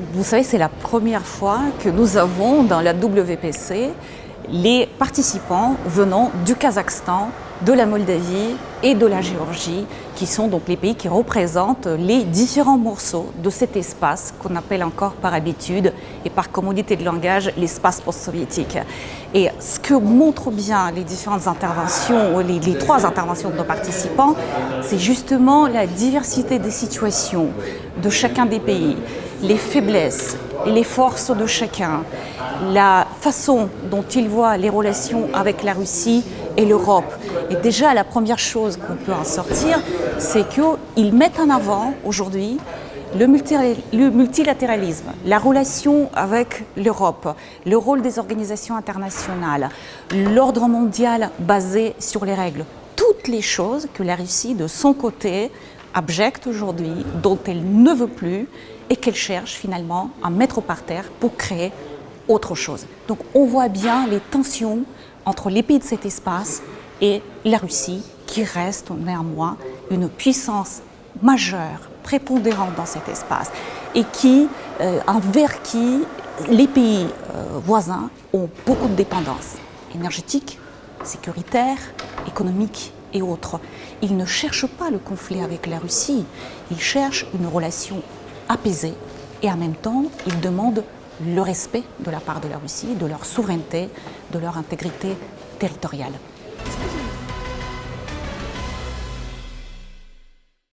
Vous savez, c'est la première fois que nous avons dans la WPC les participants venant du Kazakhstan, de la Moldavie et de la Géorgie, qui sont donc les pays qui représentent les différents morceaux de cet espace qu'on appelle encore par habitude et par commodité de langage l'espace post-soviétique. Et ce que montrent bien les différentes interventions, les, les trois interventions de nos participants, c'est justement la diversité des situations de chacun des pays, les faiblesses et les forces de chacun, la façon dont ils voient les relations avec la Russie et l'Europe. Et déjà, la première chose qu'on peut en sortir, c'est qu'ils mettent en avant aujourd'hui le multilatéralisme, la relation avec l'Europe, le rôle des organisations internationales, l'ordre mondial basé sur les règles, toutes les choses que la Russie, de son côté, abjecte aujourd'hui, dont elle ne veut plus et qu'elle cherche finalement à mettre par terre pour créer autre chose. Donc on voit bien les tensions entre les pays de cet espace et la Russie qui reste néanmoins une puissance majeure, prépondérante dans cet espace et qui, euh, envers qui les pays euh, voisins ont beaucoup de dépendance énergétique, sécuritaire, économique et autres. Ils ne cherchent pas le conflit avec la Russie, ils cherchent une relation apaisée et en même temps, ils demandent le respect de la part de la Russie, de leur souveraineté, de leur intégrité territoriale.